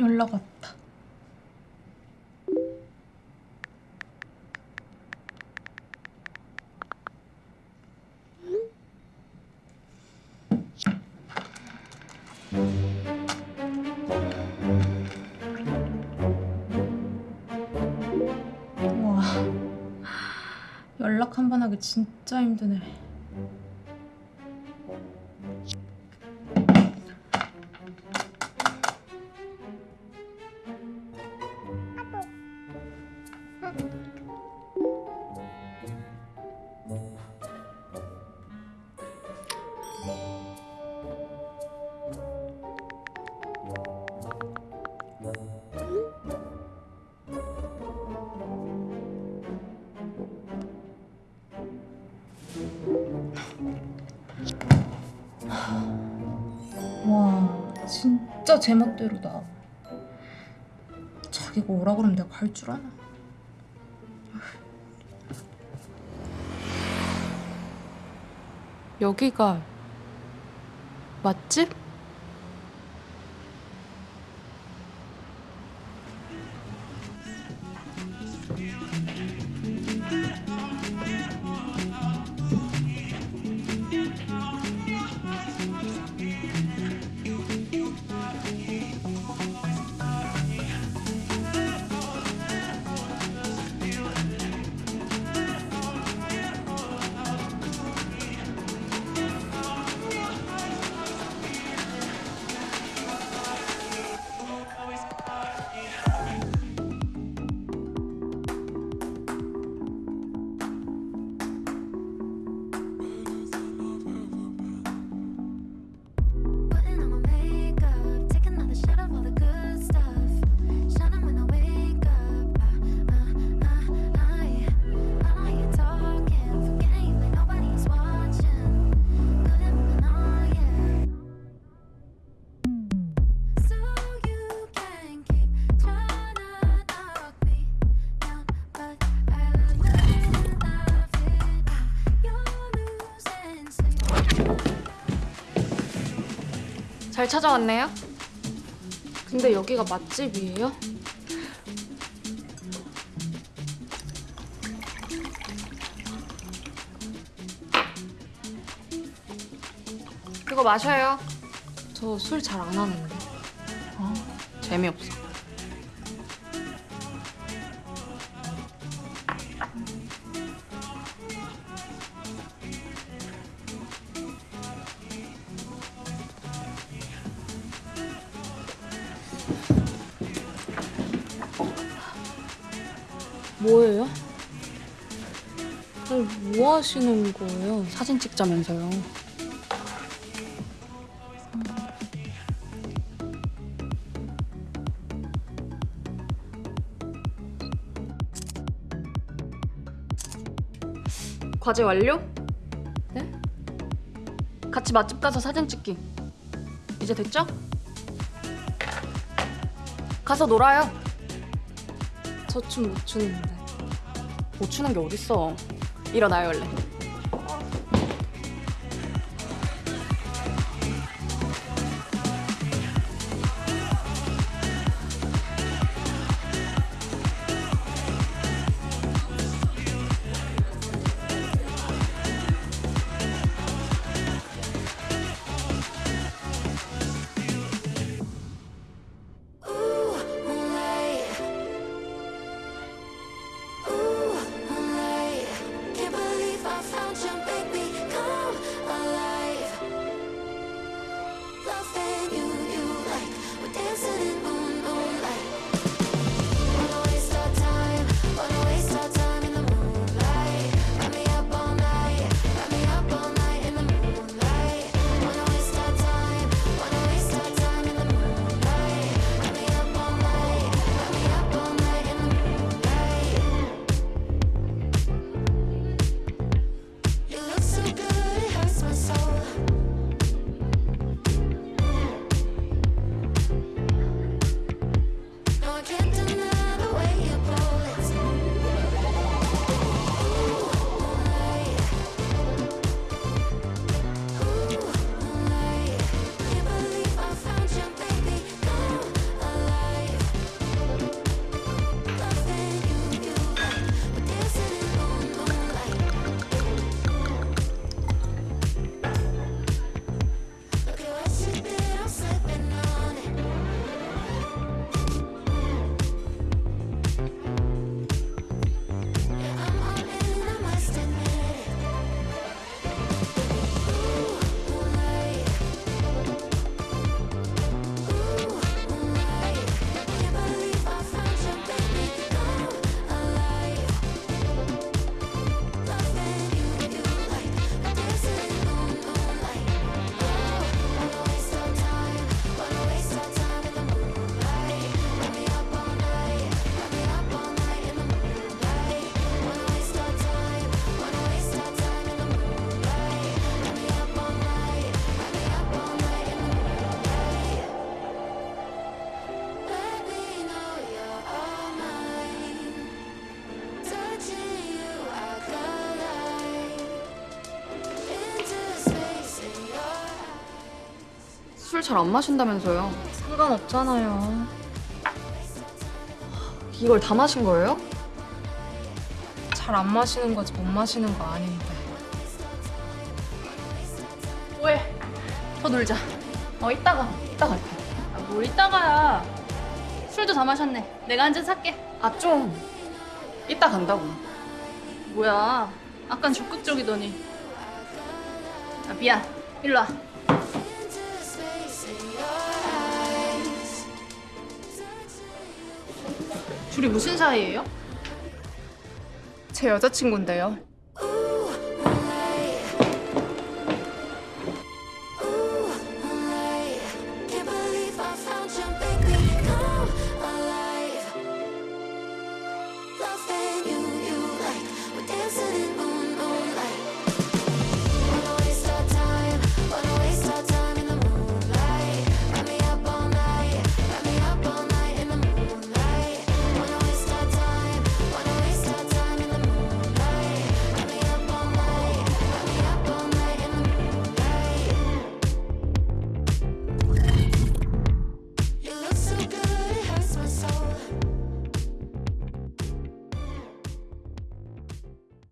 연락 왔다. 와, 연락 한 번 하기 진짜 힘드네. 진짜 제멋대로다. 자기가 오라 그러면 내가 갈 줄 아나? 여기가 맛집? 잘 찾아왔네요. 근데 여기가 맛집이에요? 그거 마셔요. 저 술 잘 안 하는데. 아, 재미없어. 뭐예요? 아니, 뭐 하시는 거예요? 사진 찍자면서요. 과제 완료? 네? 같이 맛집 가서 사진 찍기. 이제 됐죠? 가서 놀아요. 저 춤 못 추는데. 못 추는 게 어딨어. 일어나요, 얼른. 잘 안 마신다면서요. 상관없잖아요. 이걸 다 마신 거예요? 잘 안 마시는 거지 못 마시는 거 아닌데. 왜? 더 놀자. 어 이따가 이따 갈게. 아, 뭘 이따가야. 술도 다 마셨네. 내가 한 잔 살게. 아 좀. 이따 간다고. 뭐야? 아깐 적극적이더니. 아 미안. 일로 와. 둘이 무슨 사이예요? 제 여자친구인데요.